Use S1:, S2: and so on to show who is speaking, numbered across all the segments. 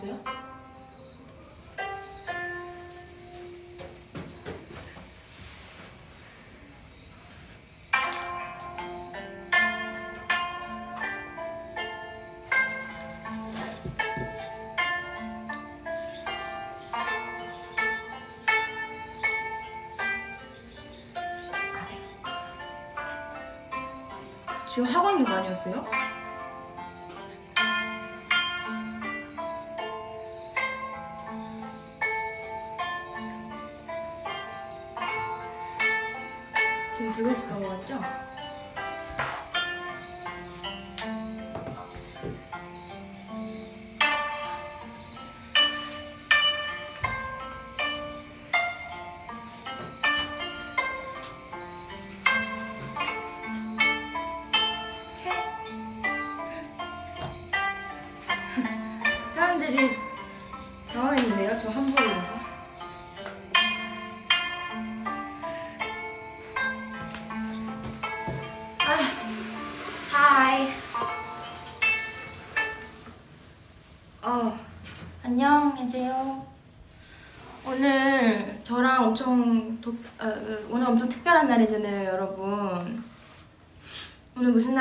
S1: 나왔어요? 지금 하고 있는 거 아니었어요?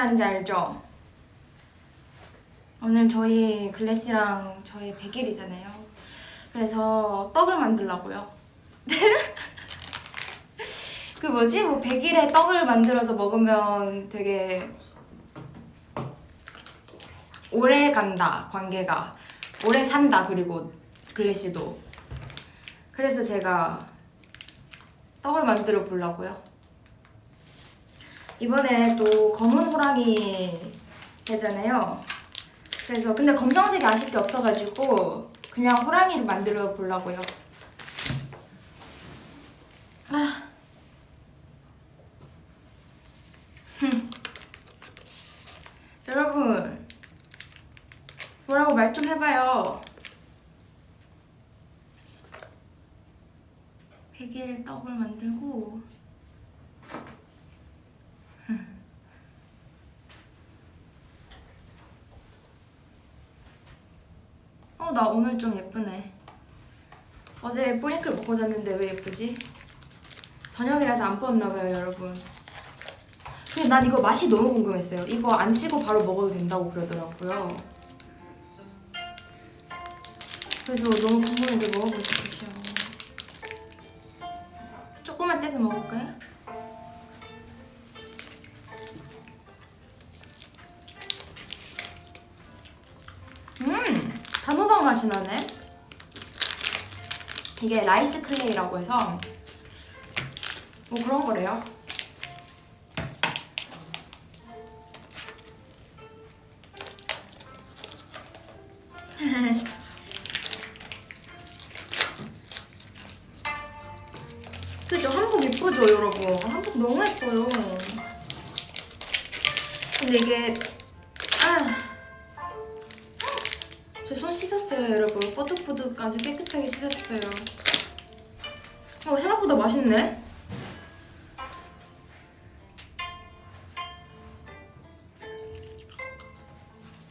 S1: 날인지 알죠? 오늘 저희 글래시랑 저희 100일이잖아요. 그래서 떡을 만들라고요. 그 뭐지? 뭐 100일에 떡을 만들어서 먹으면 되게 오래 간다, 관계가. 오래 산다, 그리고 글래시도. 그래서 제가 떡을 만들어 보려고요. 이번에 또 검은 호랑이 되잖아요. 그래서 근데 검정색이 아쉽게 없어가지고 그냥 호랑이를 만들어 보려고요. 아. 흠. 여러분 뭐라고 말 좀 해봐요. 100일 떡을 만들고 어, 나 오늘 좀 예쁘네. 어제 뿌링클 먹고 잤는데 왜 예쁘지? 저녁이라서 안 부었나봐요, 여러분. 근데 난 이거 맛이 너무 궁금했어요. 이거 안 찍고 바로 먹어도 된다고 그러더라고요. 그래서 너무 궁금한데 먹어보고 싶으셔. 조금만 떼서 먹을까요? 이게 rice clay라고 해서 뭐 그런 거래요. 맛있네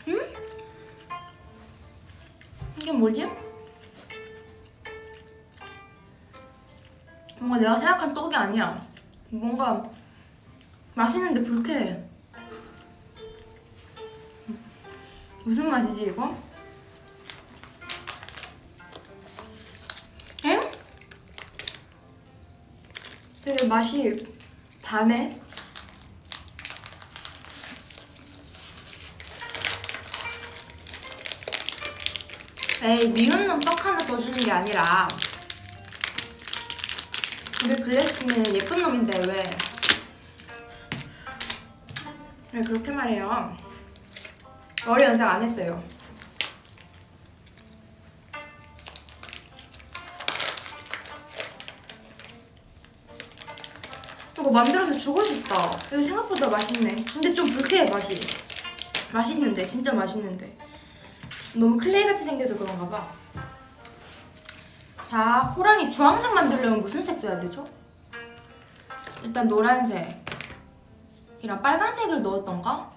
S1: 음? 이게 뭐지? 뭔가 내가 생각한 떡이 아니야 뭔가 맛있는데 불쾌해 무슨 맛이지 이거? 맛이 다네. 에이 미운 놈 떡 하나 더 주는 게 아니라 우리 글래스는 예쁜 놈인데 왜? 왜 그렇게 말해요? 머리 연상 안 했어요. 이거 만들어서 주고 싶다. 이거 생각보다 맛있네. 근데 좀 불쾌해 맛이. 맛있는데 진짜 맛있는데. 너무 클레이같이 생겨서 그런가 봐. 자, 호랑이 주황색 만들려면 무슨 색 써야 되죠? 일단 노란색. 이랑 빨간색을 넣었던가?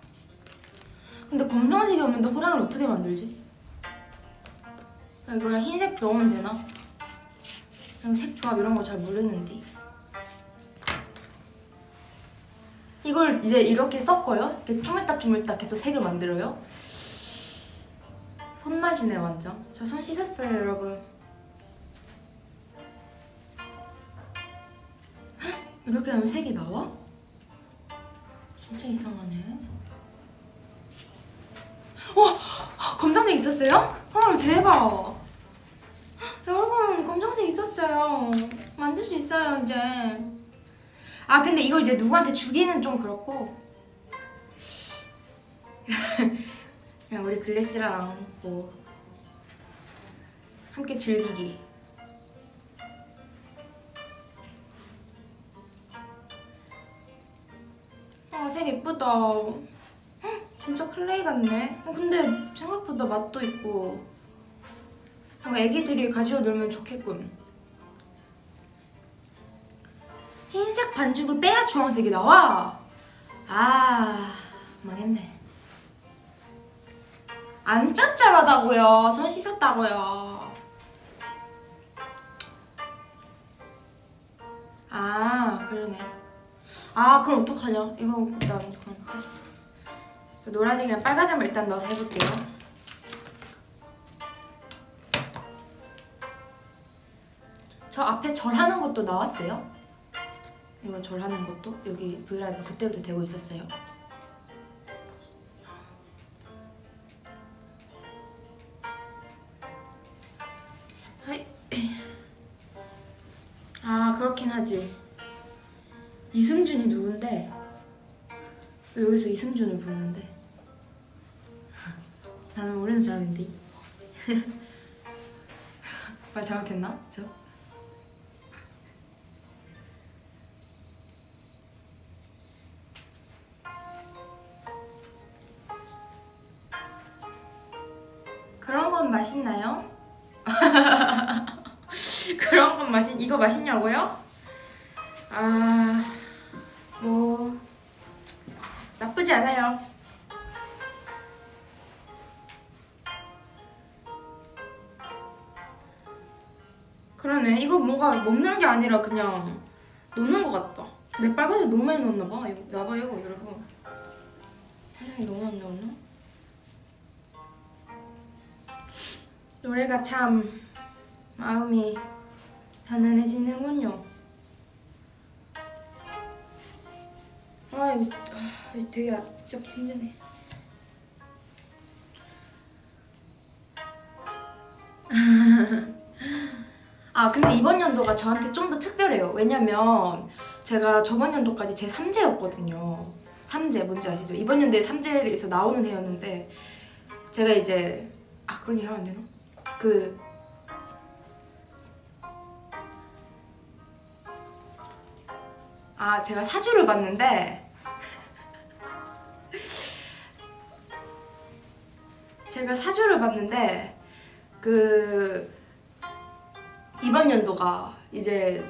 S1: 근데 검정색이 없는데 호랑이를 어떻게 만들지? 이거랑 흰색 넣으면 되나? 색 조합 이런 거 잘 모르는데 이걸 이제 이렇게 섞어요? 이렇게 쭈물딱쭈물딱 해서 색을 만들어요? 손맛이네 완전. 저 손 씻었어요 여러분. 헉, 이렇게 하면 색이 나와? 진짜 이상하네. 와 검정색 있었어요? 헐 대박! 헉, 여러분 검정색 있었어요. 만들 수 있어요 이제 아 근데 이걸 이제 누구한테 주기는 좀 그렇고. 그냥 우리 글래시랑 뭐 함께 즐기기. 아색 예쁘다. 헉, 진짜 클레이 같네. 어, 근데 생각보다 맛도 있고. 어, 애기들이 가지고 놀면 좋겠군 흰색 반죽을 빼야 주황색이 나와? 아 망했네. 안 짭짤하다고요. 손 씻었다고요. 아 그러네. 아 그럼 어떡하냐? 이거 일단 그럼 했어. 노란색이랑 빨간색만 일단 넣어서 해볼게요. 저 앞에 절하는 것도 나왔어요? 이거 절하는 것도 여기 브이라이브 그때부터 되고 있었어요. 아 그렇긴 하지. 이승준이 누군데? 왜 여기서 이승준을 부르는데? 나는 모르는 사람인데. 말 잘못했나? 저? 건 맛있나요? 그런 건 맛있 이거 맛있냐고요? 아, 뭐 나쁘지 않아요. 그러네. 이거 뭔가 먹는 게 아니라 그냥 놓는 것 같다. 내 빨간색 너무 많이 넣었나 봐. 이거 나봐요, 여러분. 너무 많이 넣었나? 노래가 참 마음이 편안해지는군요. 아, 이거, 아, 되게 잡기 힘드네. 아, 근데 이번 연도가 저한테 좀 더 특별해요. 왜냐면 제가 저번 연도까지 제 3제였거든요. 3제, 뭔지 아시죠? 이번 연도에 3제에서 나오는 해였는데 제가 이제 아, 그런 얘기 하면 안 되나? 그 아, 제가 사주를 봤는데 제가 사주를 봤는데 그 이번 연도가 이제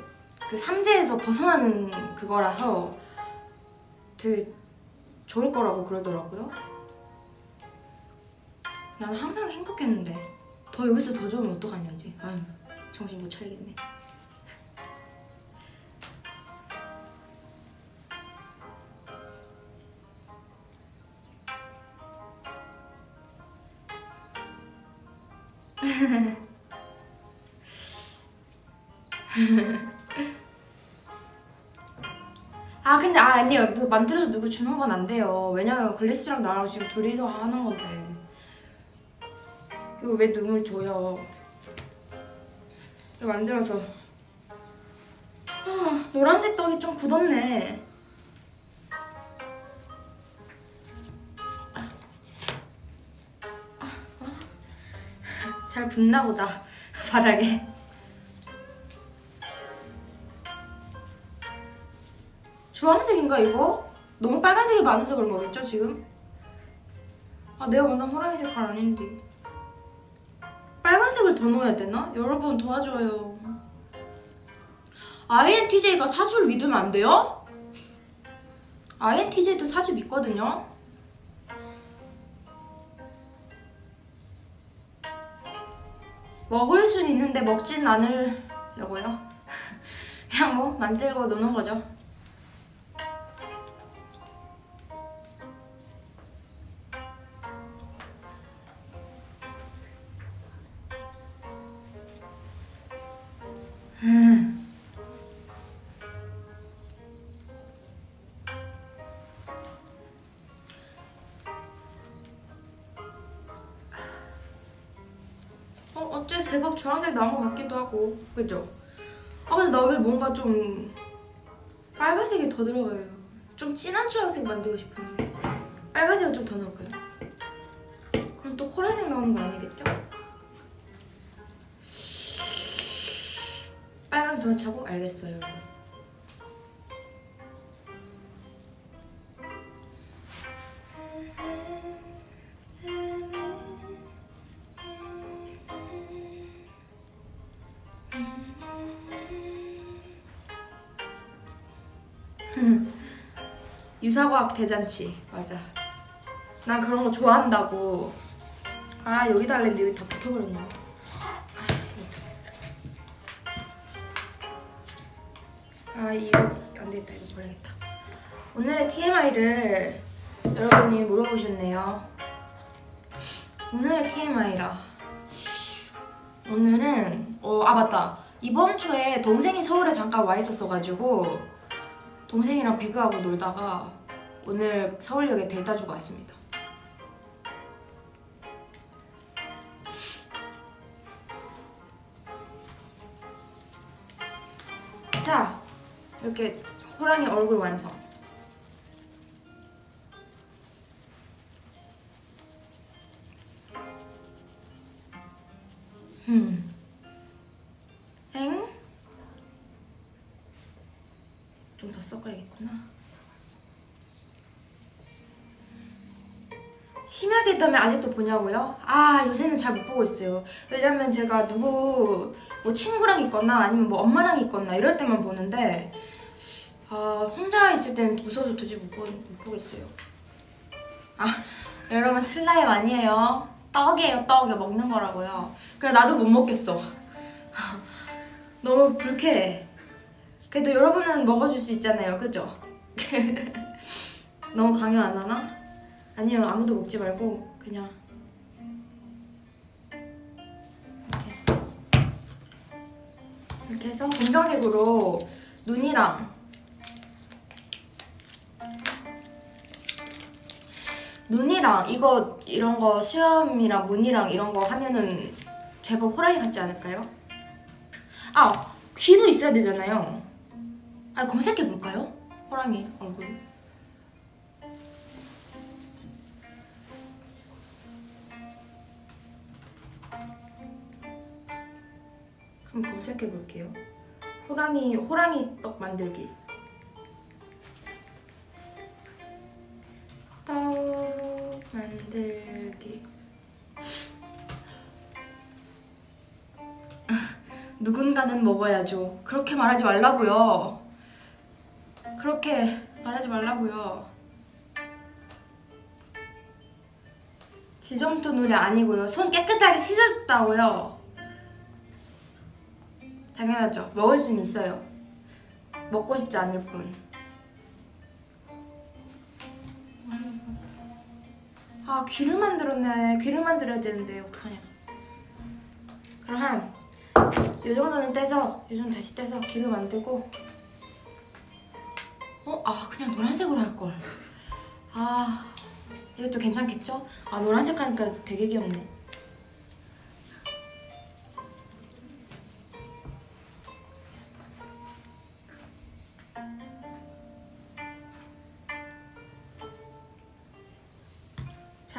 S1: 그 삼재에서 벗어나는 그거라서 되게 좋을 거라고 그러더라고요. 나는 항상 행복했는데 더 여기서 더 좋으면 어떡하냐 이제. 아유 정신 못 차리겠네. 아 근데 아 아니요. 이거 만들어서 누구 주는 건 안 돼요. 왜냐면 글래시랑 나랑 지금 둘이서 하는 건데 이거 왜 눈물 줘요? 이거 만들어서. 아, 노란색 떡이 좀 굳었네. 잘 붙나 보다 바닥에. 주황색인가 이거? 너무 빨간색이 많아서 그런 거겠죠 지금? 아 내가 원하는 호랑이 색깔 아닌데 빨간색을 더 넣어야 되나? 여러분 도와줘요 INTJ가 사주를 믿으면 안 돼요? INTJ도 사주 믿거든요 먹을 순 있는데 먹진 않으려고요. 그냥 뭐 만들고 노는 거죠. 주황색 나온 것 같기도 하고 그죠? 아 근데 나 왜 뭔가 좀 빨간색이 더 들어가요 좀 진한 주황색 만들고 싶은데 빨간색을 좀더 넣을까요? 그럼 또 코랄색 나오는 거 아니겠죠? 더 차고 알겠어요 유사과학 대잔치. 맞아. 난 그런 거 좋아한다고. 아 여기다 할랬는데 여기 다 붙어버렸나 아 이거 안 되겠다. 이거 버려야겠다. 오늘의 TMI를 여러분이 물어보셨네요. 오늘의 TMI라. 오늘은 어, 아 맞다. 이번 주에 동생이 서울에 잠깐 와 있었어가지고 동생이랑 배그하고 놀다가 오늘 서울역에 데려다 주고 왔습니다. 자, 이렇게 호랑이 얼굴 완성. 했다면 아직도 보냐고요? 아 요새는 잘 못 보고 있어요. 왜냐면 제가 누구 뭐 친구랑 있거나 아니면 뭐 엄마랑 있거나 이럴 때만 보는데 아 혼자 있을 때는 무서워서 도저히 못, 보, 못 보겠어요. 아 여러분 슬라임 아니에요. 떡이에요 떡이 먹는 거라고요. 그냥 나도 못 먹겠어. 너무 불쾌해. 그래도 여러분은 먹어줄 수 있잖아요, 그죠? 너무 강요 안 하나? 아니요, 아무도 먹지 말고 그냥 이렇게 이렇게 해서 검정색으로 눈이랑 눈이랑 이거 이런 거 수염이랑 무늬랑 이런 거 하면은 제법 호랑이 같지 않을까요? 아 귀도 있어야 되잖아요. 아 검색해 볼까요? 호랑이 얼굴. 그럼 검색해 볼게요. 호랑이 호랑이 떡 만들기. 떡 만들기. 누군가는 먹어야죠. 그렇게 말하지 말라고요. 그렇게 말하지 말라고요. 지점토 놀이 아니고요. 손 깨끗하게 씻었다고요. 당연하죠. 먹을 수는 있어요. 먹고 싶지 않을 뿐. 아 귀를 만들었네. 귀를 만들어야 되는데 어떡하냐. 그럼 한이 정도는 떼서 이 정도 다시 떼서 귀를 만들고 어? 아 그냥 노란색으로 할걸 아 이것도 괜찮겠죠? 아 노란색 하니까 되게 귀엽네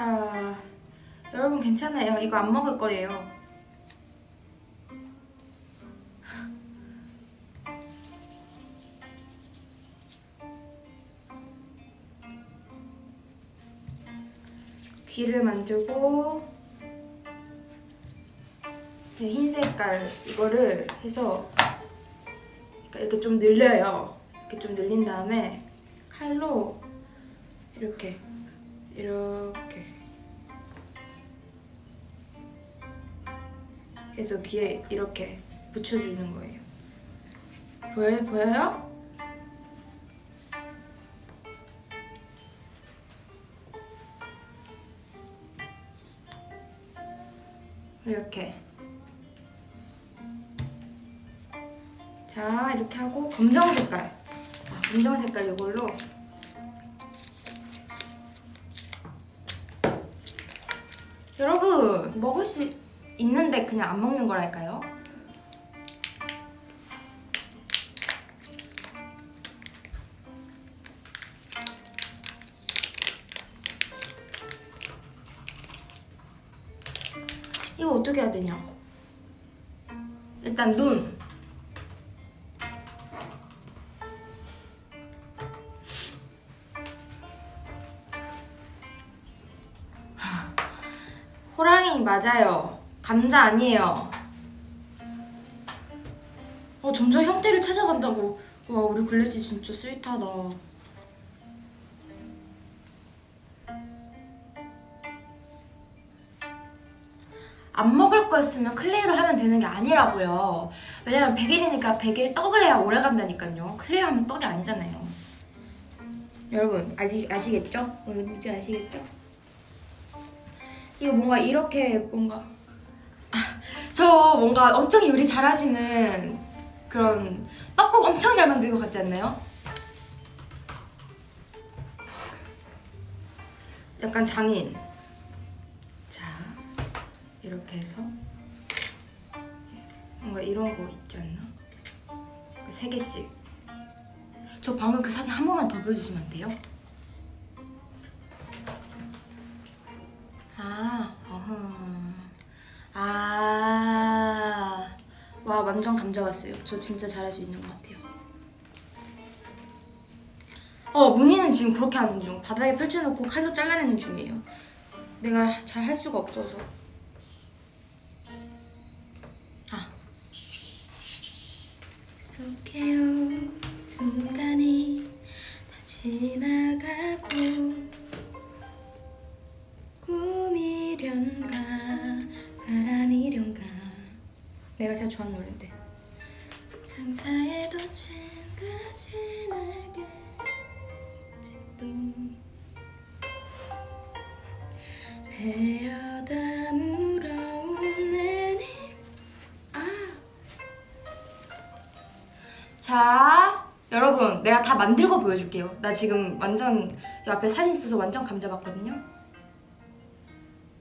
S1: 자 여러분 괜찮아요 이거 안 먹을 거예요 귀를 만들고 이흰 색깔 이거를 해서 그러니까 이렇게 좀 늘려요. 이렇게 좀 늘린 다음에 칼로 이렇게 이렇게 그래서 귀에 이렇게 붙여주는 거예요. 보여요? 보여요? 이렇게 자 이렇게 하고 검정 색깔 아, 검정 색깔 이걸로 여러분 먹을 수 있는데 그냥 안 먹는 거랄까요? 이거 어떻게 해야 되냐? 일단 눈. 호랑이 맞아요. 감자 아니에요. 어, 점점 형태를 찾아간다고. 와, 우리 글래시 진짜 스윗하다. 안 먹을 거였으면 clay로 하면 되는 게 아니라고요. 왜냐면 100일이니까 100일 떡을 해야 오래 간다니까요. clay로 하면 떡이 아니잖아요. 여러분, 아시, 아시겠죠? 어, 뭔지 아시겠죠? 이거 뭔가 이렇게 뭔가 아, 저 뭔가 엄청 요리 잘하시는 그런 떡국 엄청 잘 만들 것 같지 않나요? 약간 장인 자 이렇게 해서 뭔가 이런 거 있지 않나? 세 개씩 저 방금 그 사진 한 번만 더 보여주시면 안 돼요? 아, 어흥. 아, 와 완전 감자 왔어요. 저 진짜 잘할 수 있는 것 같아요. 어, 문희는 지금 그렇게 하는 중. 바닥에 펼쳐놓고 칼로 잘라내는 중이에요. 내가 잘 할 수가 없어서. 아. 익숙해요 순간이 다 지나가고 꿈이련가 바람이련가? 내가 제일 좋아하는 노래인데. 상사에도 층까지 날개지도. 베어다 물어온 내님 아. 자 여러분 내가 다 만들고 보여줄게요. 나 지금 완전 이 앞에 사진 있어서 완전 감잡았거든요.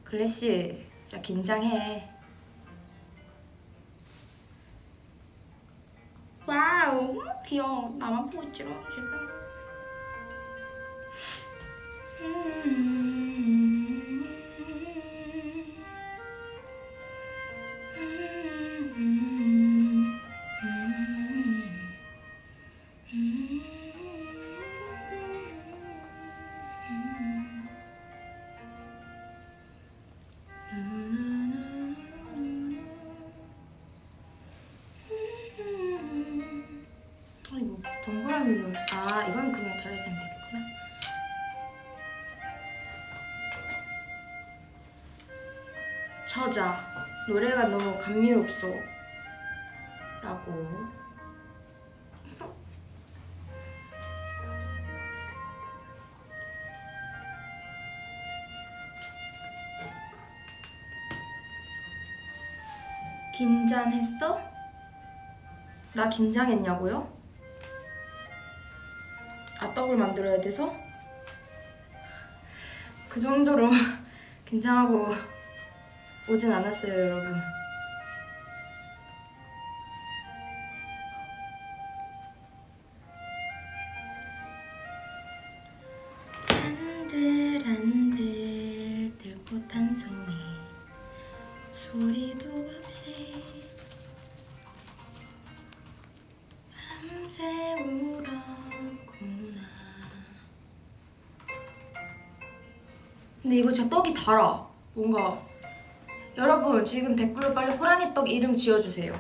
S1: 글래시 진짜 긴장해. 와우 귀여워. 나만 보고 있지롱 지금. 아 저자 노래가 너무 감미롭소 라고 긴장했어? 나 긴장했냐고요? 아 떡을 만들어야 돼서? 그 정도로 긴장하고 오진 않았어요 여러분. 한들한들 들꽃 한 송이 소리도 없이 밤새 울었구나. 근데 이거 진짜 떡이 달아. 뭔가 여러분 지금 댓글로 빨리 호랑이 떡 이름 지어주세요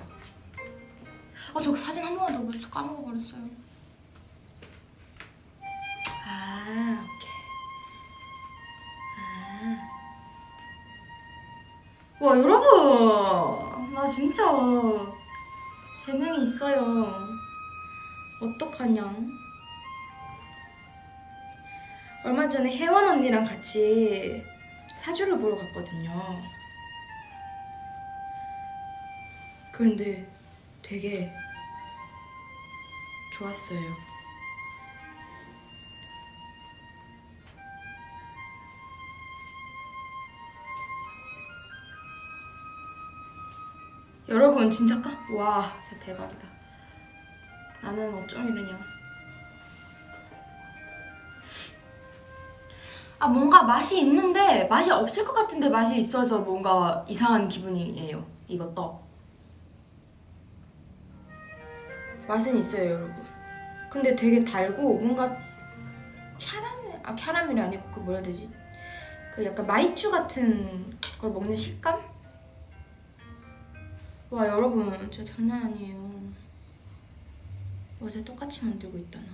S1: 아저 사진 한 번만 더 보여줘 까먹어버렸어요 아 오케이 아. 와 여러분 나 진짜 재능이 있어요. 어떡하냐? 얼마 전에 혜원 언니랑 같이 사주를 보러 갔거든요. 그런데 되게 좋았어요. 여러분 진짜 까? 와 진짜 대박이다. 나는 어쩜 이러냐. 아 뭔가 맛이 있는데 맛이 없을 것 같은데 맛이 있어서 뭔가 이상한 기분이에요. 떡. 맛은 있어요 여러분. 근데 되게 달고 뭔가 캐러멜 아 캐러멜이 아니고 그 뭐라 해야 되지? 그 약간 마이쮸 같은 걸 먹는 식감? 와 여러분 진짜 장난 아니에요. 어제 똑같이 만들고 있다 나.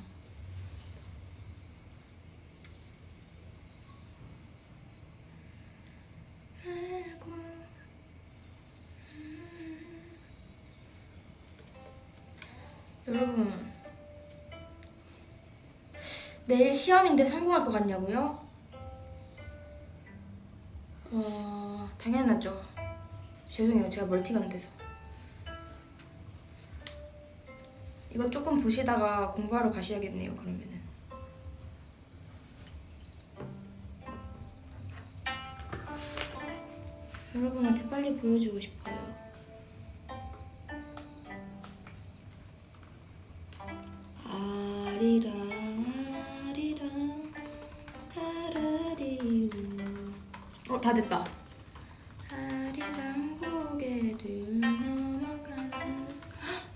S1: 알고 여러분 내일 시험인데 성공할 것 같냐고요? 어 당연하죠. 죄송해요 제가 멀티가 안 돼서. 이거 조금 보시다가 공부하러 가셔야겠네요 그러면은. 여러분한테 빨리 보여주고 싶어요. 다 됐다.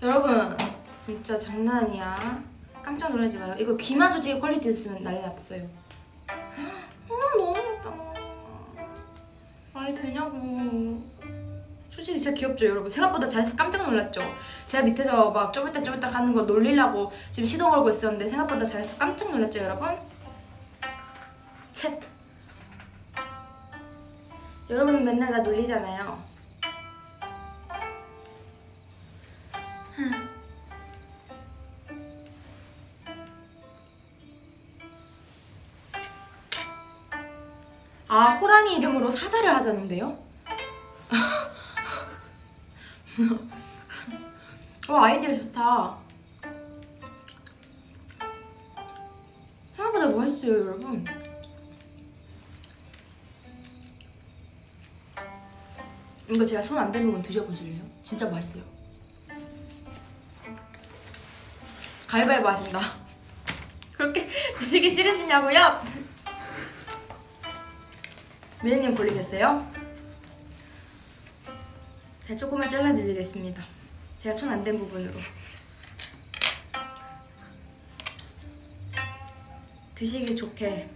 S1: 여러분 진짜 장난 아니야. 깜짝 놀라지 마요. 이거 귀마 조직 quality 됐으면 난리 났어요. 아 너무 예뻐. 말이 되냐고. 솔직히 진짜 귀엽죠 여러분 생각보다 잘해서 깜짝 놀랐죠 제가 밑에서 막 쪼물딱 쪼물딱 하는 거 놀리려고 지금 시동 걸고 있었는데 생각보다 잘해서 깜짝 놀랐죠 여러분 쳇 여러분 맨날 나 놀리잖아요 흠. 아 호랑이 이름으로 사자를 하자는데요? 어 아이디어 좋다. 생각보다 맛있어요 여러분. 이거 제가 손 안 대는 건 드셔보실래요? 진짜 맛있어요. 가위바위보 하신다. 그렇게 드시기 싫으시냐고요? 미래님 걸리셨어요? 제가 조금만 잘라드리겠습니다. 제가 손 안 댄 부분으로. 드시기 좋게.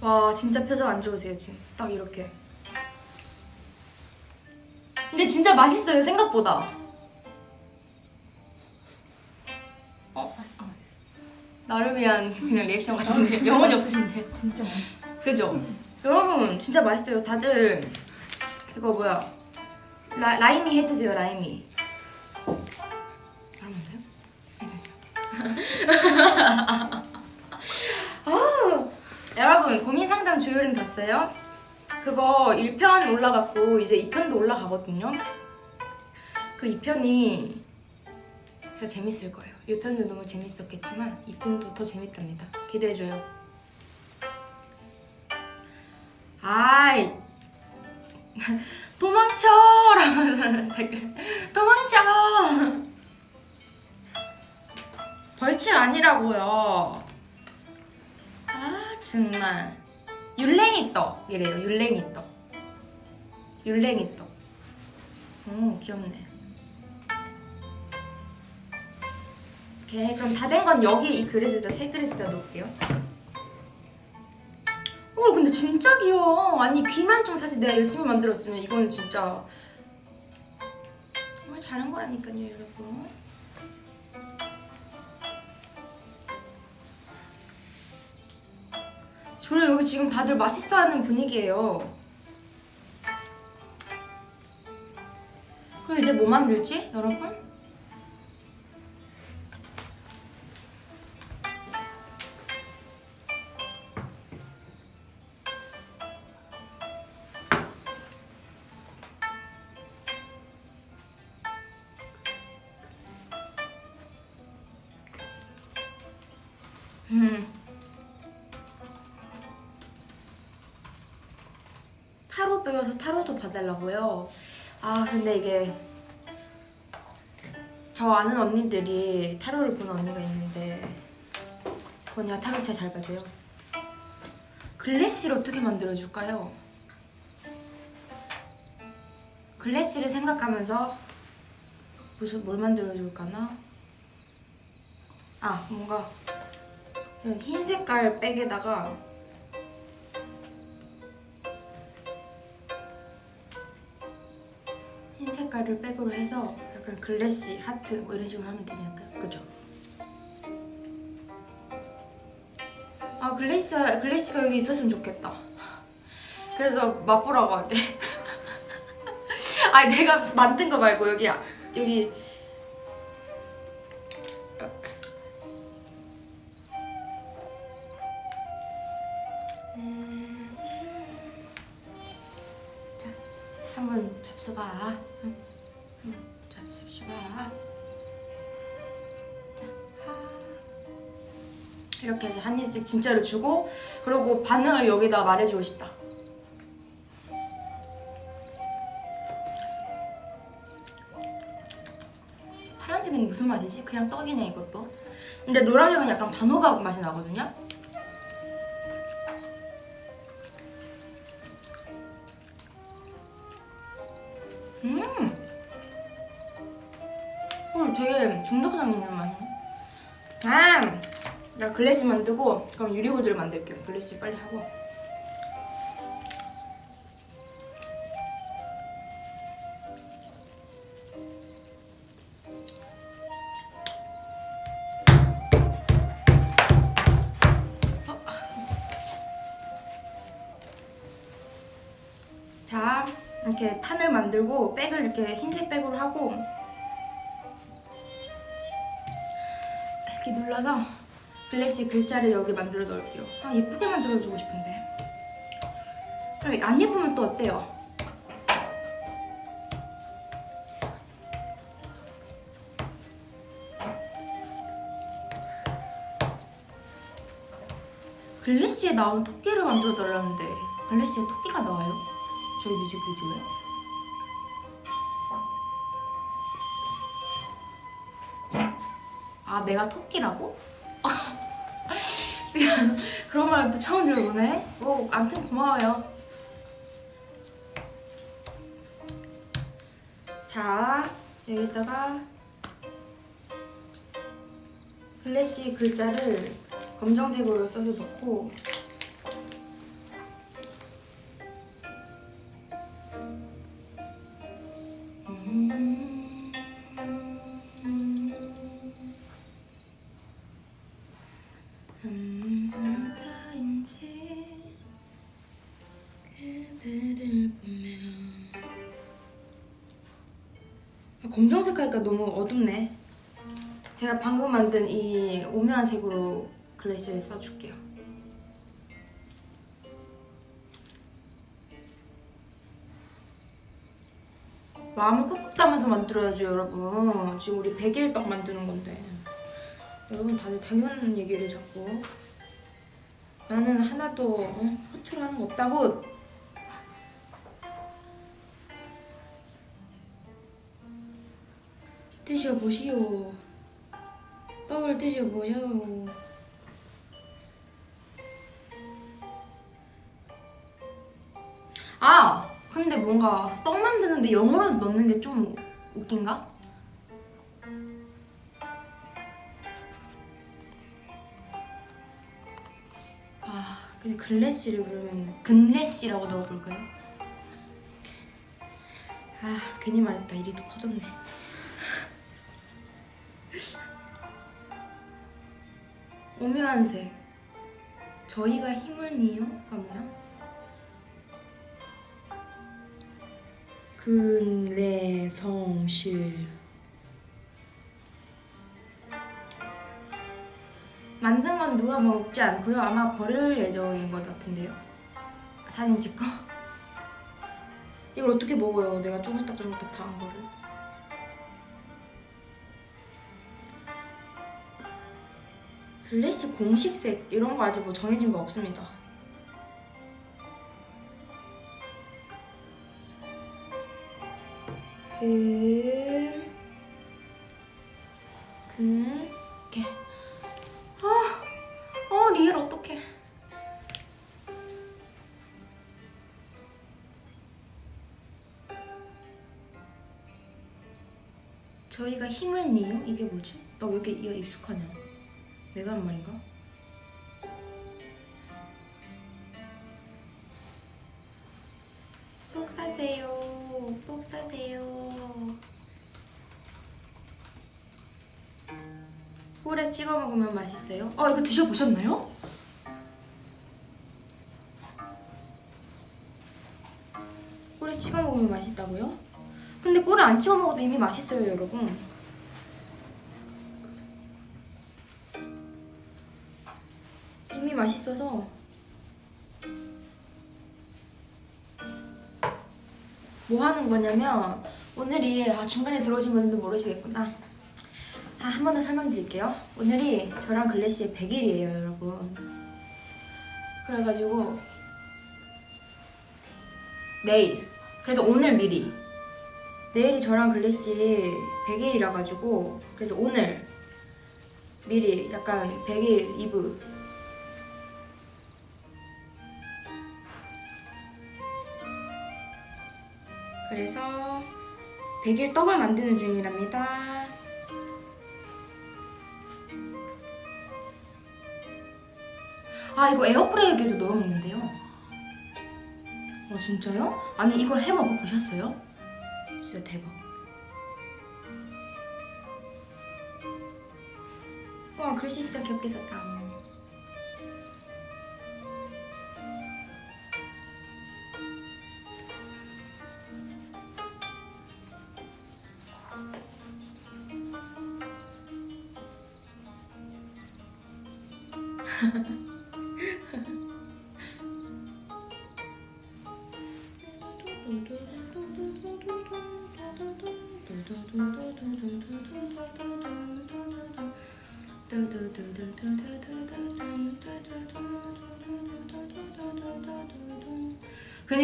S1: 와 진짜 표정 안 좋으세요 지금. 딱 이렇게. 근데 진짜 맛있어요 생각보다. 어
S2: 맛있어 맛있어
S1: 나를 위한 그냥 리액션 같은데 영혼이 없으신데.
S2: 진짜 맛있어
S1: 그죠? 여러분 진짜 맛있어요. 다들 이거 뭐야? 라, 라임이 해 드세요. 라임이. 여러분 돼요? 아우, 여러분 고민 상담 조율은 봤어요? 그거 1편 올라갔고 이제 2편도 올라가거든요. 그 2편이 진짜 재밌을 거예요. 1편도 너무 재밌었겠지만 2편도 더 재밌답니다. 기대해줘요. 아이 도망쳐! 라면서 댓글 도망쳐! 벌칙 아니라고요 아 정말 율랭이 떡 이래요 율랭이 떡. 율랭이 떡 오 귀엽네. 오케이 그럼 다 된 건 여기 이 그릇에다 새 그릇에다 놓을게요. 어 근데 진짜 귀여워. 아니 귀만 좀 사실 내가 열심히 만들었으면 이거는 진짜 정말 잘한 거라니까요 여러분 저는 여기 지금 다들 맛있어하는 분위기예요 그럼 이제 뭐 만들지 여러분? 타로도 봐달라고요? 아 근데 이게 저 아는 언니들이 타로를 보는 언니가 있는데 그 언니가 타로 진짜 잘 봐줘요 글래시를 어떻게 만들어줄까요? 글래시를 생각하면서 무슨 뭘 만들어줄까나? 아 뭔가 이런 흰 색깔 백에다가 색깔을 백으로 해서 약간 글래시, 하트 뭐 이런 식으로 하면 되지 않을까요? 그죠? 아 글래시, 글래시가 여기 있었으면 좋겠다 그래서 맛보라고 할게 아니 내가 만든 거 말고 여기 여기 진짜로 주고 그리고 반응을 여기다 말해주고 싶다. 파란색은 무슨 맛이지? 그냥 떡이네 이것도. 근데 노란색은 약간 단호박 맛이 나거든요. 글래시 만들고 그럼 유리구두를 만들게요. 글래시 빨리 하고. 어. 자, 이렇게 판을 만들고 백을 이렇게 흰색 백으로 하고 이렇게 눌러서 글래시 글자를 여기 만들어 넣을게요. 아 예쁘게 만들어주고 싶은데. 그럼 안 예쁘면 또 어때요? 글래시에 나오는 토끼를 만들어 달라는데 글래시에 토끼가 나와요? 저희 뮤직비디오에? 아 내가 토끼라고? 그런 말또 처음 들어보네. 뭐 아무튼 고마워요. 자 여기다가 글래시 글자를 검정색으로 써서 넣고 아, 검정색 하니까 너무 어둡네. 제가 방금 만든 이 오묘한 색으로 글래시를 써줄게요. 마음을 꾹꾹 담아서 만들어야죠 여러분. 지금 우리 100일 떡 만드는 건데. 여러분 다들 당연한 얘기를 자꾸. 나는 하나도 어? 허투루 하는 거 없다고 드셔보시오 떡을 드셔보셔 아! 근데 뭔가 떡 만드는데 영어로 넣는 게 좀 웃긴가? 아, 근데 글래시를 그러면 근래시라고 넣어볼까요? 아, 괜히 말했다. 또 커졌네. 오묘한 색. 저희가 힘을 내요가 뭐야? 근래 성실 만든 건 누가 먹지 않고요. 아마 버릴 예정인 것 같은데요. 사진 찍고. 이걸 어떻게 먹어요? 내가 쪼물딱쪼물딱 다 한 거를. 글래시 공식색 이런 거 아직 뭐 정해진 거 없습니다. 근, 근, 이렇게. 아, 어 리을 어떡해. 저희가 힘을 내요? 이게 뭐지? 나 왜 이렇게 이가 익숙하냐? 내가 한 말인가? 똑 사세요. 똑 사세요. 꿀에 찍어 먹으면 맛있어요? 어 이거 드셔보셨나요? 꿀에 찍어 먹으면 맛있다고요? 근데 꿀을 안 찍어 먹어도 이미 맛있어요 여러분 맛있어서. 뭐 하는 거냐면 오늘이 아 중간에 들어오신 분들도 모르시겠구나. 아, 한 번 더 설명드릴게요. 오늘이 저랑 글래시의 100일이에요 여러분. 그래가지고 내일 그래서 오늘 미리. 내일이 저랑 글래시 100일이라 가지고 그래서 오늘 미리 약간 100일 이브 그래서 100일 떡을 만드는 중이랍니다. 아 이거 에어프라이기에도 넣어 먹는데요. 아 진짜요? 아니 이걸 해 먹어 보셨어요? 진짜 대박. 와 글씨 진짜 귀엽게 썼다.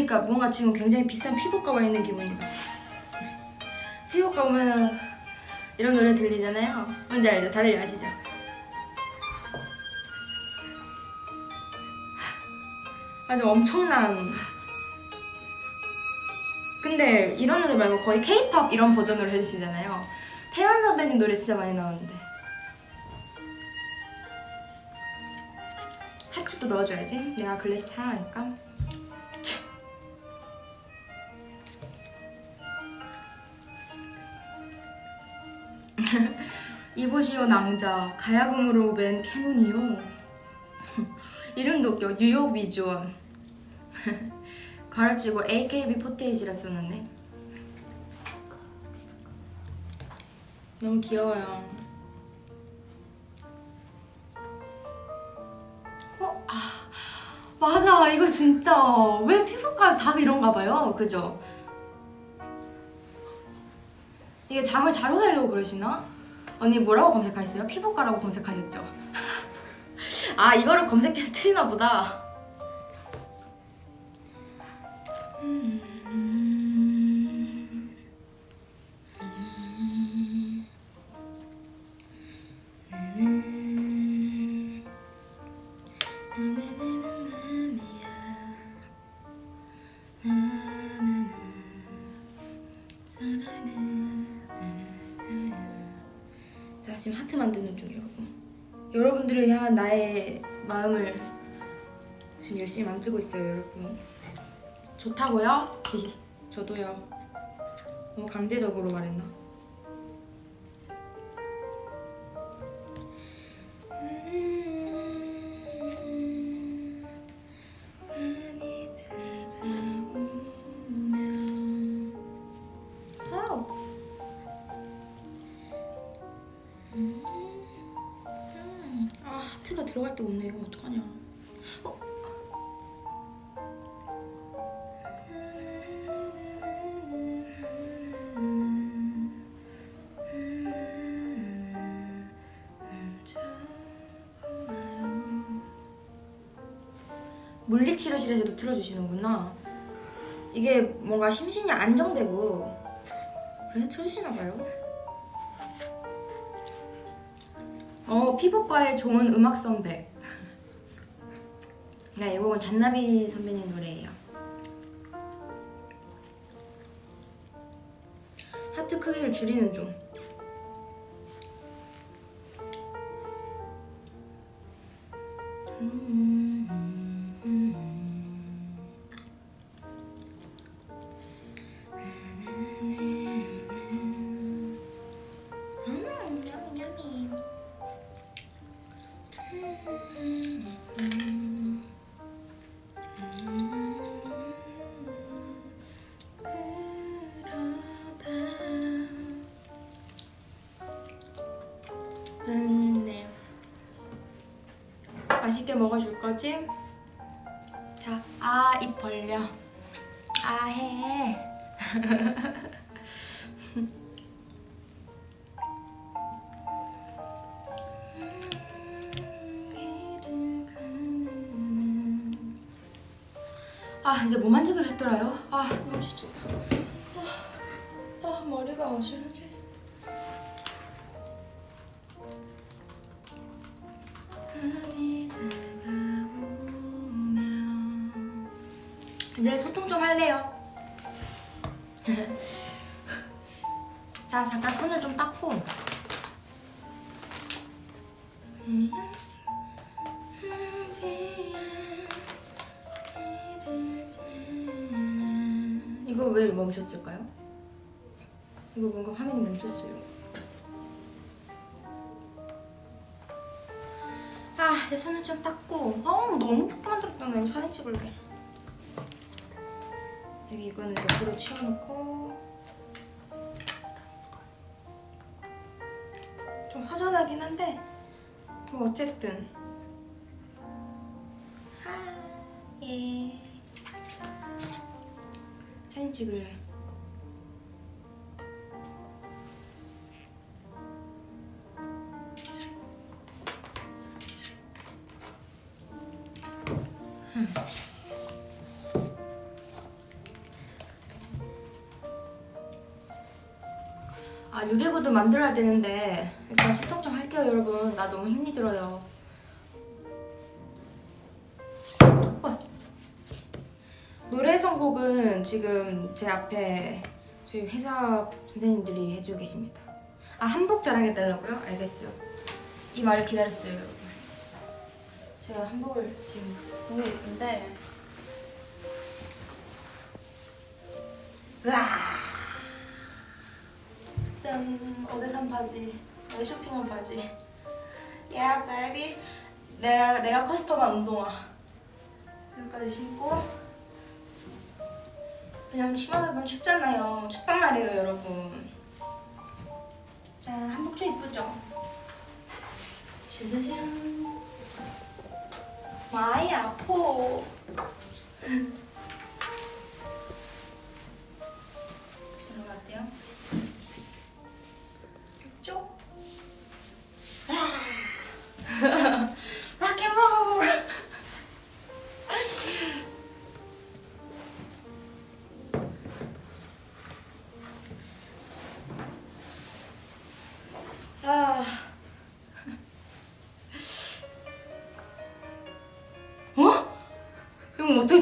S1: 그니까 뭔가 지금 굉장히 비싼 피부과 와 있는 기분이다. 피부과 오면은 이런 노래 들리잖아요. 뭔지 알죠? 다들 아시죠? 아주 엄청난 근데 이런 노래 말고 거의 케이팝 이런 버전으로 해주시잖아요 태연 선배님 노래 진짜 많이 나오는데 하트도 넣어줘야지 내가 글래시 사랑하니까 이보시오 낭자. 가야금으로 맨 캐논이요. 이름도 웃겨 뉴욕 비주얼. 가르치고 AKB48이라 썼는데. 너무 귀여워요. 어? 아 맞아. 이거 진짜. 왜 피부과 다 이런가 봐요. 그죠? 이게 잠을 잘 오려고 그러시나? 언니 뭐라고 검색하셨어요? 피부과라고 검색하셨죠? 아 이거를 검색해서 트시나 보다 나의 마음을 지금 열심히 만들고 있어요 여러분 좋다고요? 저도요 너무 강제적으로 말했나? 들어갈 데가 없네. 이거 어떡하냐. 어? 물리치료실에서도 틀어주시는구나. 이게 뭔가 심신이 안정되고 그래서 틀으시나 봐요. 피부과에 좋은 음악 선백. 네 이건 잔나비 선배님 노래예요. 하트 크기를 줄이는 중. 거지? 자, 아, 입 벌려. 아, 해. 아 이제 뭐 만지기로 했더라요? 아 너무 지쳤다 아, 아 머리가 어지러지 밤 이제 소통 좀 할래요 자 잠깐 손을 좀 닦고 이거 왜 멈췄을까요? 이거 뭔가 화면이 멈췄어요. 아, 제 손을 좀 닦고. 아, 너무 예쁘게 만들었다. 나 사진 찍을래. 여기 이거는 옆으로 치워놓고. 좀 허전하긴 한데, 뭐 어쨌든. 아, 예. 사진 찍을래. 만들어야 되는데 일단 소통 좀 할게요 여러분 나 너무 힘이 들어요 어. 노래 선곡은 지금 제 앞에 저희 회사 선생님들이 해주고 계십니다. 아 한복 자랑해달라고요? 알겠어요. 이 말을 기다렸어요, 여러분. 제가 한복을 지금 예쁜데 와 짠! 바지 어제 쇼핑한 바지 Yeah, baby 내가, 내가 커스텀한 운동화 여기까지 신고 왜냐면 치마 입으면 춥잖아요. 춥단 말이에요, 여러분. 자, 한복 좀 이쁘죠? 짜자잔. 많이 아파.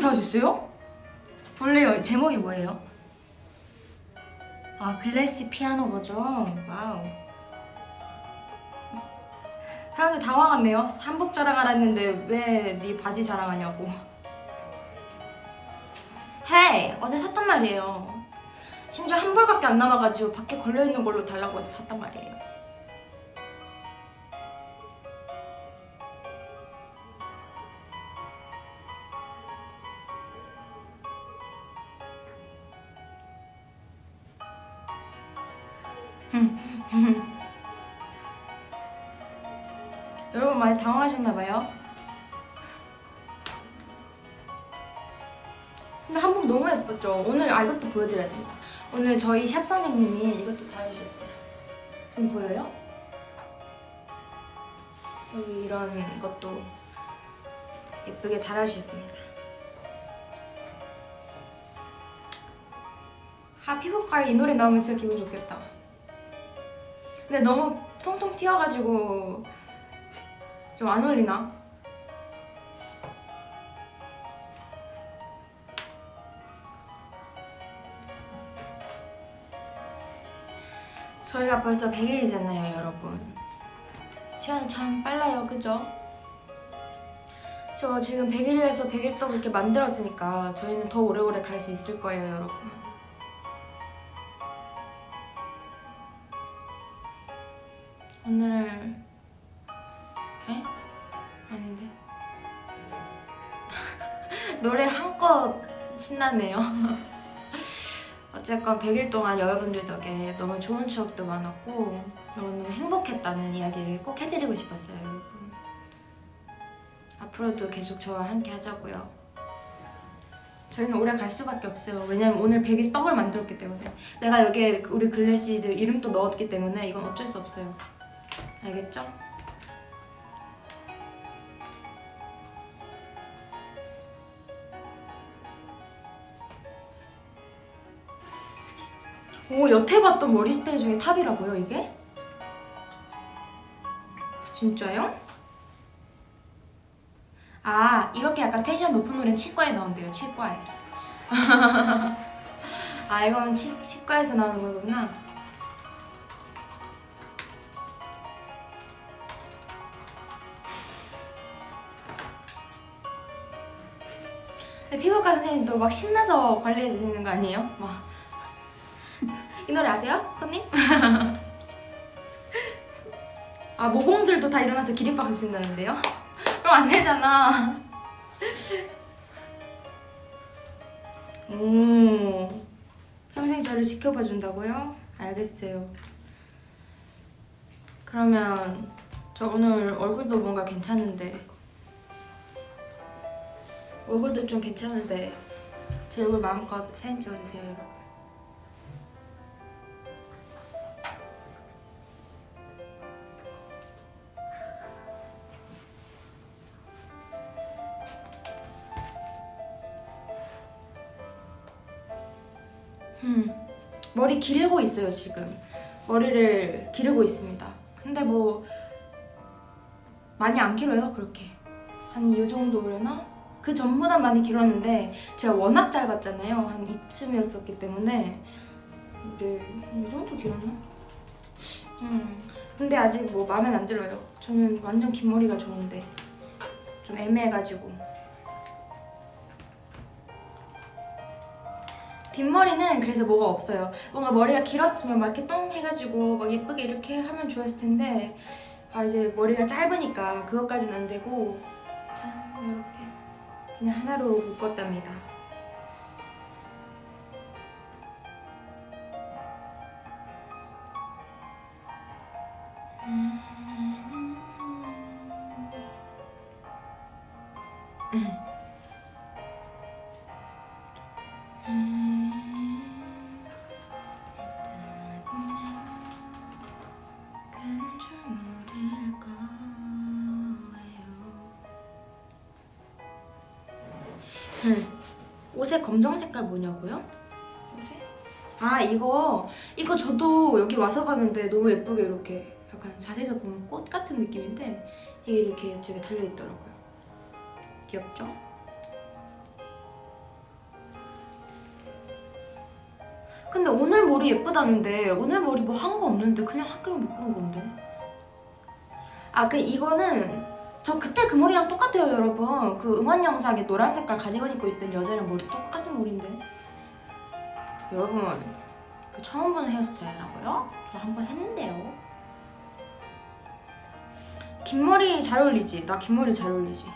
S1: 어떻게 찾으셨어요? 원래 제목이 뭐예요? 아 Glassy 피아노 버전. wow. 사람들 당황했네요. 한복 자랑하라 했는데 왜 네 바지 자랑하냐고. hey 어제 샀단 말이에요. 심지어 한 벌밖에 안 남아가지고 밖에 걸려있는 걸로 달라고 해서 샀단 말이에요 보여드려야 된다. 오늘 저희 샵 선생님이 이것도 달아주셨어요. 지금 보여요? 여기 이런 것도 예쁘게 달아주셨습니다. 아 피부과에 이 노래 나오면 진짜 기분 좋겠다. 근데 너무 통통 튀어가지고 좀 안 어울리나? 저희가 벌써 100일이잖아요, 여러분. 시간이 참 빨라요, 그죠? 저 지금 100일에서 100일 떡 이렇게 만들었으니까 저희는 더 오래오래 갈 수 있을 거예요, 여러분. 오늘 에? 아닌데 노래 한껏 신나네요 어쨌건 100일 동안 여러분들 덕에 너무 좋은 추억도 많았고 너무너무 행복했다는 이야기를 꼭 해드리고 싶었어요 여러분. 앞으로도 계속 저와 함께 하자고요. 저희는 오래 갈 수밖에 없어요. 왜냐면 오늘 100일 떡을 만들었기 때문에. 내가 여기에 우리 글래시들 이름도 넣었기 때문에 이건 어쩔 수 없어요. 알겠죠? 오 여태 봤던 머리 스타일 중에 top이라고요 이게? 진짜요? 아 이렇게 약간 텐션 높은 노래는 치과에 나온대요 치과에 아 이거는 치, 치과에서 나오는 거구나 근데 피부과 선생님도 막 신나서 관리해 주시는 거 아니에요? 막 이 노래 아세요? 손님? 아 모공들도 다 일어나서 기립박수 친다는데요? 그럼 안 되잖아 오 평생 저를 지켜봐 준다고요? 알겠어요 그러면 저 오늘 얼굴도 뭔가 괜찮은데 얼굴도 좀 괜찮은데 제 얼굴 마음껏 사진 찍어주세요 여러분 머리 기르고 있어요 지금. 머리를 기르고 있습니다. 근데 뭐 많이 안 길어요 그렇게. 한 요 정도려나? 그 전보다 많이 길었는데 제가 워낙 짧았잖아요. 한 이쯤이었었기 때문에. 네, 이 정도 길었나? 음, 근데 아직 뭐 마음에 안 들어요. 저는 완전 긴 머리가 좋은데. 좀 애매해가지고 뒷머리는 그래서 뭐가 없어요. 뭔가 머리가 길었으면 막 이렇게 똥 해가지고 막 예쁘게 이렇게 하면 좋았을 텐데 아 이제 머리가 짧으니까 그것까지는 안 되고 자 이렇게 그냥 하나로 묶었답니다. 음. 옷의 검정 색깔 뭐냐고요? 옷에? 아 이거 이거 저도 여기 와서 봤는데 너무 예쁘게 이렇게 약간 자세에서 보면 꽃 같은 느낌인데 이게 이렇게 이쪽에 달려 있더라고요. 귀엽죠? 근데 오늘 머리 예쁘다는데 오늘 머리 뭐 한 거 없는데 그냥 한 끈을 묶은 건데 아 그 이거는 저 그때 그 머리랑 똑같아요 여러분 그 응원 영상에 노란 색깔 가디건 입고 있던 여자랑 머리 똑같은 머리인데 여러분 그 처음 보는 헤어스타일이라고요? 저 한 번 했는데요 긴 머리 잘 어울리지? 나 긴 머리 잘 어울리지?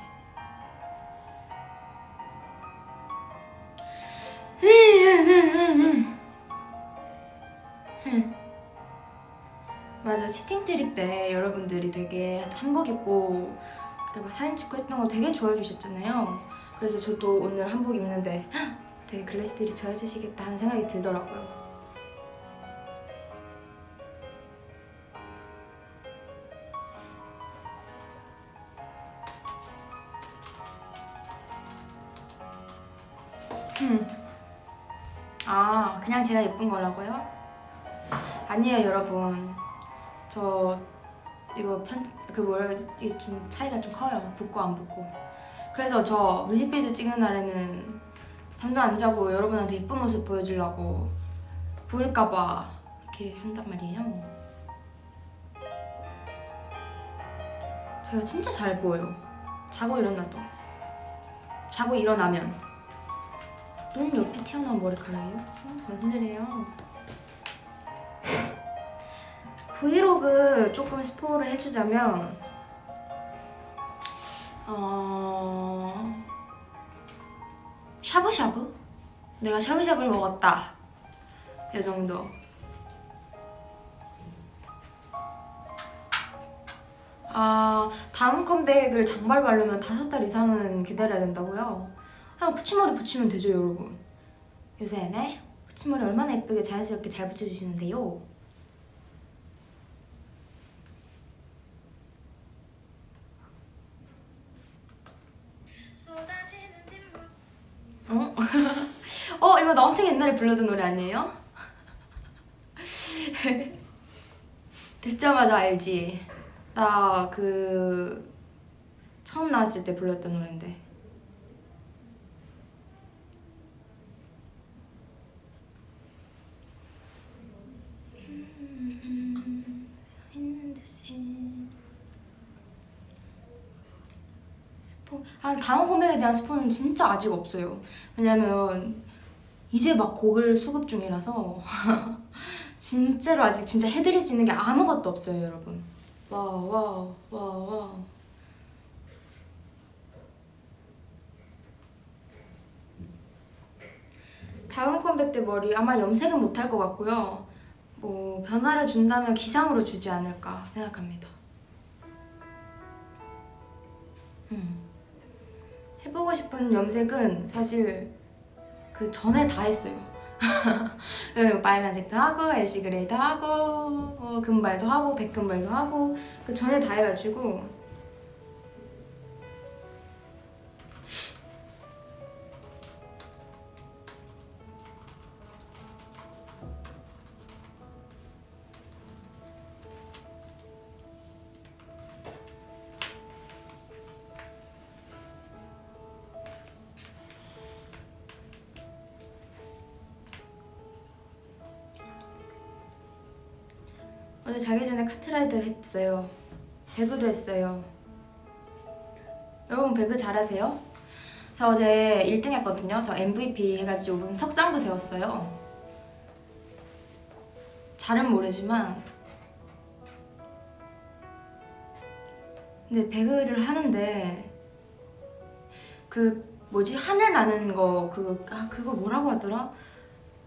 S1: 치팅 트립 때 여러분들이 되게 한복 입고 막 사진 찍고 했던 거 되게 좋아해 주셨잖아요. 그래서 저도 오늘 한복 입는데 헉, 되게 글래스들이 좋아해 주시겠다 하는 생각이 들더라고요. 음. 아, 그냥 제가 예쁜 거라고요? 아니에요, 여러분. 저 이거 편 그 뭐라 해야지 이게 좀 차이가 좀 커요. 붓고 안 붓고. 그래서 저 뮤직비디오 찍는 날에는 잠도 안 자고 여러분한테 예쁜 모습 보여주려고 부을까봐 이렇게 한단 말이에요. 제가 진짜 잘 보여요. 자고 일어나도. 자고 일어나면. 눈 옆에 튀어나온 머리카락이요? 어, 무슨 소리예요? 브이로그 조금 스포를 해주자면 어... 샤브샤브? 내가 샤브샤브를 먹었다 이 정도 아 다음 컴백을 장발 바르면 다섯 달 이상은 기다려야 된다고요? 그냥 붙임머리 붙이면 되죠 여러분 요새 네? 붙임머리 얼마나 예쁘게 자연스럽게 잘 붙여주시는데요 옛날에 불렀던 노래 아니에요? 듣자마자 알지. 나 그 처음 나왔을 때 불렀던 노래인데. 아 다음 컴백에 대한 스포는 진짜 아직 없어요. 왜냐면 이제 막 곡을 수급 중이라서 진짜로 아직 진짜 해드릴 수 있는 게 아무것도 없어요 여러분. 와와와와 다음 컴백 때 머리 아마 염색은 못할 것 같고요. 뭐 변화를 준다면 기상으로 주지 않을까 생각합니다. 음. 해보고 싶은 염색은 사실 그 전에 다 했어요. 그 빨간색도 하고 애쉬 그레이도 하고 뭐 금발도 하고 백금발도 하고 그 전에 다 해가지고 카트라이더 했어요. 배그도 했어요. 여러분 배그 잘하세요? 저 어제 1등 했거든요. 저 MVP 해가지고 무슨 석상도 세웠어요. 잘은 모르지만 근데 배그를 하는데 그 뭐지? 하늘 나는 거 그 아 그거 뭐라고 하더라?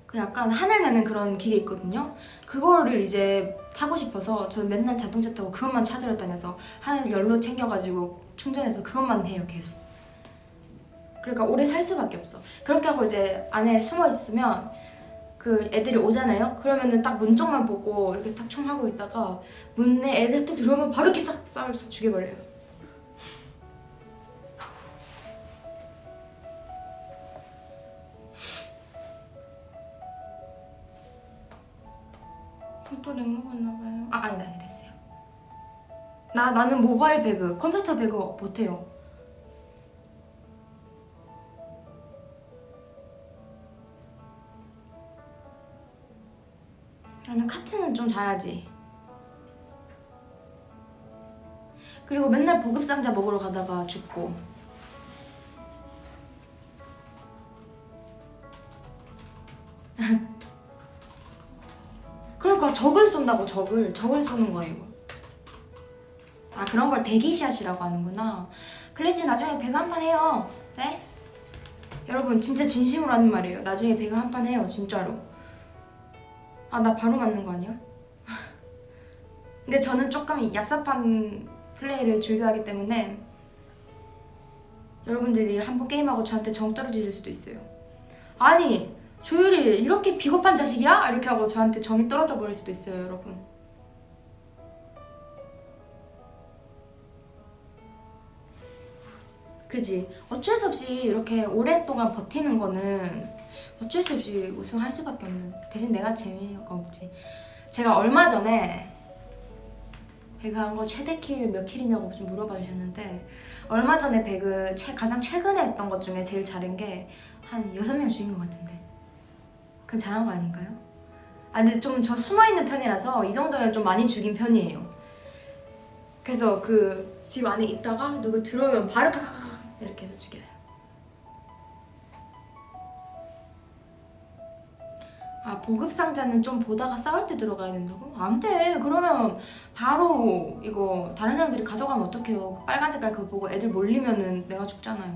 S1: 그 약간 하늘 나는 그런 기계 있거든요. 그거를 이제 타고 싶어서 저는 맨날 자동차 타고 그것만 찾으러 다녀서 하늘 열로 챙겨가지고 충전해서 그것만 해요 계속. 그러니까 오래 살 수밖에 없어. 그렇게 하고 이제 안에 숨어 있으면 그 애들이 오잖아요. 그러면은 딱 문 쪽만 보고 이렇게 딱 총하고 있다가 문에 애들 딱 들어오면 바로 이렇게 싹 쏴서 죽여버려요 또 렉 먹었나봐요. 아 아니다 아니다. 됐어요. 나, 나는 모바일 배그 컴퓨터 배그 못해요. 나는 카트는 좀 잘하지. 그리고 맨날 보급상자 먹으러 가다가 죽고 그러니까 적을 쏜다고 적을 적을 쏘는 거예요 아 그런 걸 대기샷이라고 하는구나 클래시 나중에 배그 한 판 해요 네? 여러분 진짜 진심으로 하는 말이에요 나중에 배그 한 판 해요 진짜로 아 나 바로 맞는 거 아니야? 근데 저는 조금 얍삽한 플레이를 즐겨하기 때문에 여러분들이 한번 게임하고 저한테 정 떨어지실 수도 있어요. 아니 조율이 이렇게 비겁한 자식이야? 이렇게 하고 저한테 정이 떨어져 버릴 수도 있어요, 여러분. 그지? 어쩔 수 없이 이렇게 오랫동안 버티는 거는 어쩔 수 없이 우승할 수밖에 없는. 대신 내가 재미가 없지. 제가 얼마 전에 배그 한 거 최대 킬 몇 킬이냐고 좀 물어봐 주셨는데 얼마 전에 배그 최, 가장 최근에 했던 것 중에 제일 잘한 게한 여섯 명 죽인 것 같은데 그건 잘한 거 아닌가요? 아 근데 좀 저 숨어있는 편이라서 이 정도면 좀 많이 죽인 편이에요. 그래서 그 집 안에 있다가 누구 들어오면 바로 이렇게 해서 죽여요. 아 보급 상자는 좀 보다가 싸울 때 들어가야 된다고? 안돼. 그러면 바로 이거 다른 사람들이 가져가면 어떡해요? 빨간 색깔 그거 보고 애들 몰리면은 내가 죽잖아요.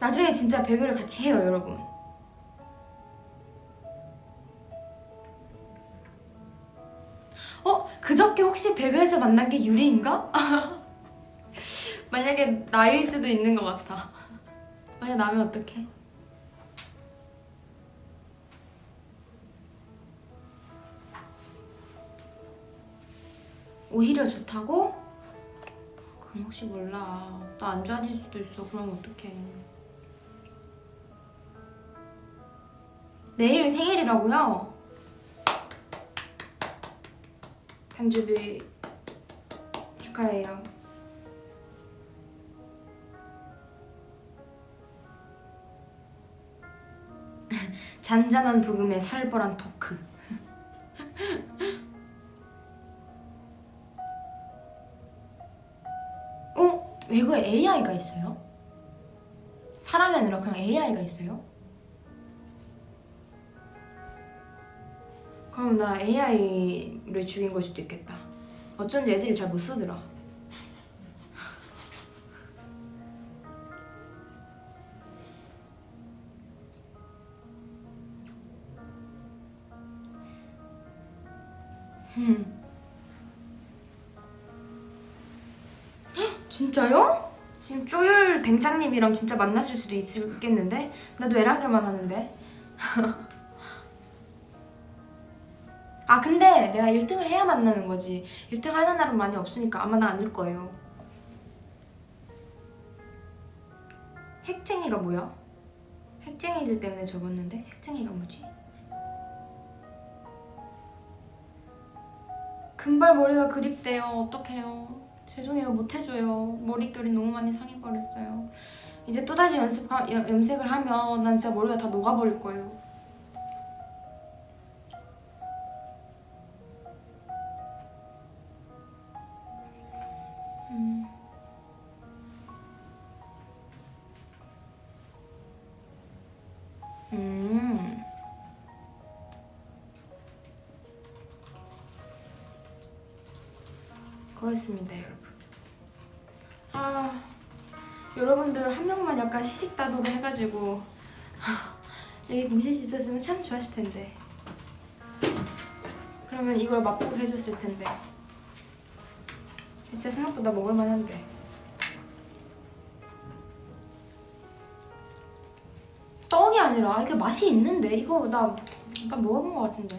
S1: 나중에 진짜 배그를 같이 해요 여러분 어? 그저께 혹시 배그에서 만난 게 유리인가? 만약에 나일 수도 있는 것 같아 만약 나면 어떡해? 오히려 좋다고? 그럼 혹시 몰라 또안 좋아질 수도 있어 그럼 어떡해 내일 생일이라고요? 단주비 축하해요 잔잔한 부금에 살벌한 토크 어? 외국에 AI가 있어요? 사람이 아니라 그냥 AI가 있어요? 그럼 나 AI 를 죽인 걸 수도 있겠다. 어쩐지 애들이 잘 못 쓰더라. 진짜요? 지금 쪼율 댕장님이랑 진짜 만났을 수도 있겠는데? 나도 에란게만 하는데. 아 근데 내가 1등을 해야 만나는 거지. 1등 하는 날은 많이 없으니까 아마 나 아닐 거예요. 핵쟁이가 뭐야? 핵쟁이들 때문에 적었는데 핵쟁이가 뭐지? 금발 머리가 그립대요. 어떡해요? 죄송해요. 못해줘요. 머릿결이 너무 많이 상해버렸어요. 이제 또다시 연습 염색을 하면 난 진짜 머리가 다 녹아버릴 거예요 그렇습니다, 여러분. 아, 여러분들 한 명만 약간 시식다도로 해가지고 여기 수 있었으면 참 좋았을 텐데. 그러면 이걸 맛보고 해줬을 텐데. 진짜 생각보다 먹을만한데 떡이 아니라 이게 맛이 있는데 이거 나 약간 먹어본 것 같은데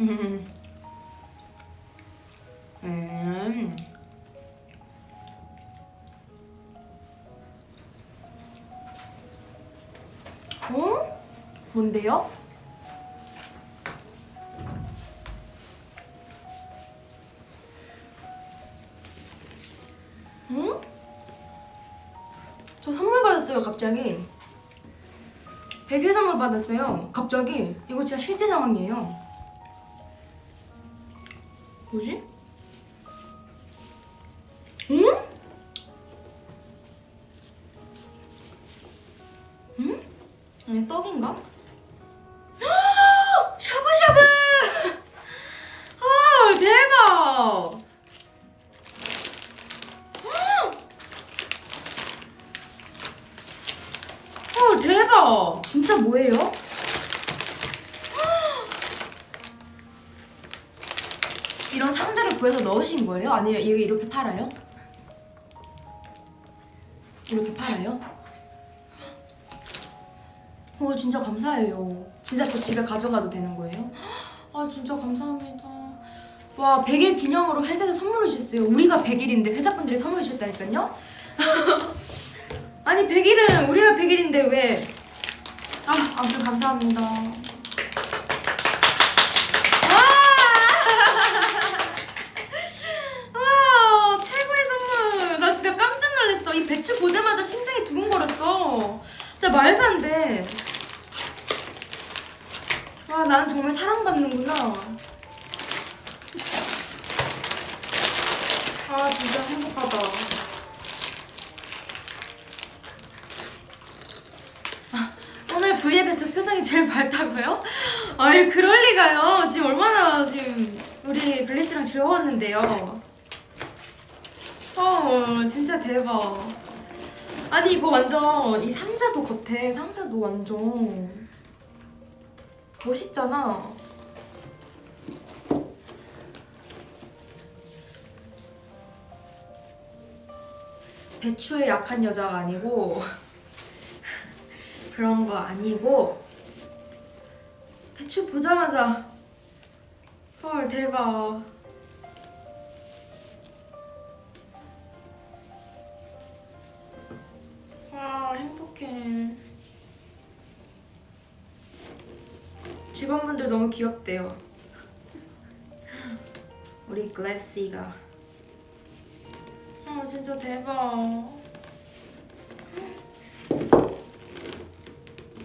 S1: 음. 음. 어? 뭔데요? 응? 저 선물 받았어요 갑자기 베개 선물 받았어요 갑자기 이거 진짜 실제 상황이에요 뭐지? 구해서 넣으신 거예요? 아니면 이게 이렇게 팔아요? 이렇게 팔아요? 어 진짜 감사해요. 진짜 저 집에 가져가도 되는 거예요? 아 진짜 감사합니다. 와 100일 기념으로 회사에서 선물을 주셨어요. 우리가 100일인데 회사분들이 선물 주셨다니까요? 아니 100일은 우리가 100일인데 왜? 아 아무튼 감사합니다. 와! 와 최고의 선물. 나 진짜 깜짝 놀랐어. 이 배추 보자마자 심장이 두근거렸어. 진짜 말도 안 돼. 와 나는 정말 사랑받는구나. 아 진짜 행복하다. 아, 오늘 V앱에서 표정이 제일 밝다고요? 아니 그럴 리가요. 지금 얼마나 지금 우리 블리씨랑 즐거웠는데요. 어 진짜 대박. 아니 이거 완전 이 상자도 겉에 상자도 완전 멋있잖아. 배추에 약한 여자가 아니고 그런 거 아니고 배추 보자마자 헐 대박. 와 행복해. 직원분들 너무 귀엽대요. 우리 글래시가. 아 진짜 대박.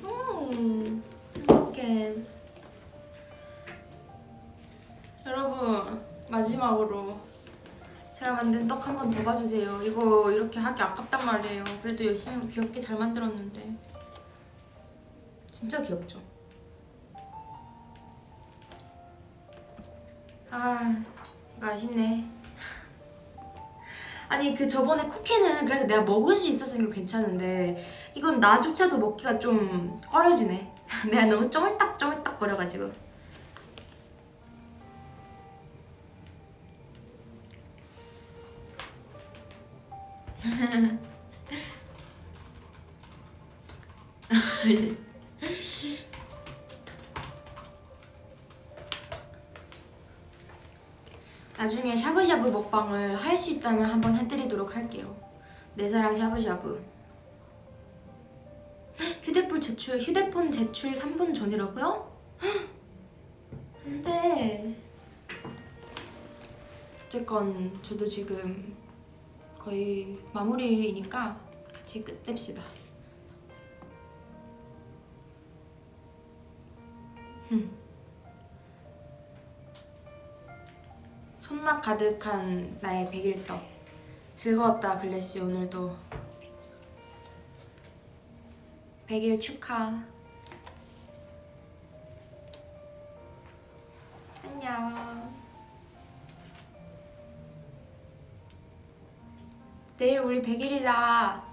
S1: 음, 행복해. 여러분 마지막으로 제가 만든 떡 한 번 더 봐주세요. 이거 이렇게 하기 아깝단 말이에요. 그래도 열심히 귀엽게 잘 만들었는데 진짜 귀엽죠? 아 이거 아쉽네. 아니 그 저번에 쿠키는 그래도 내가 먹을 수 있었으니까 괜찮은데 이건 나조차도 먹기가 좀 꺼려지네. 내가 너무 쫄딱쫄딱 거려가지고. 나중에 샤브샤브 먹방을 할 수 있다면 한번 해드리도록 할게요. 내 사랑 샤브샤브. 휴대폰 제출 휴대폰 제출 3분 전이라고요? 안돼. 어쨌건 저도 지금 거의 마무리이니까 같이 끝냅시다. 흠. 손맛 가득한 나의 백일떡 즐거웠다 글래시 오늘도 백일 축하 안녕 내일 우리 백일이다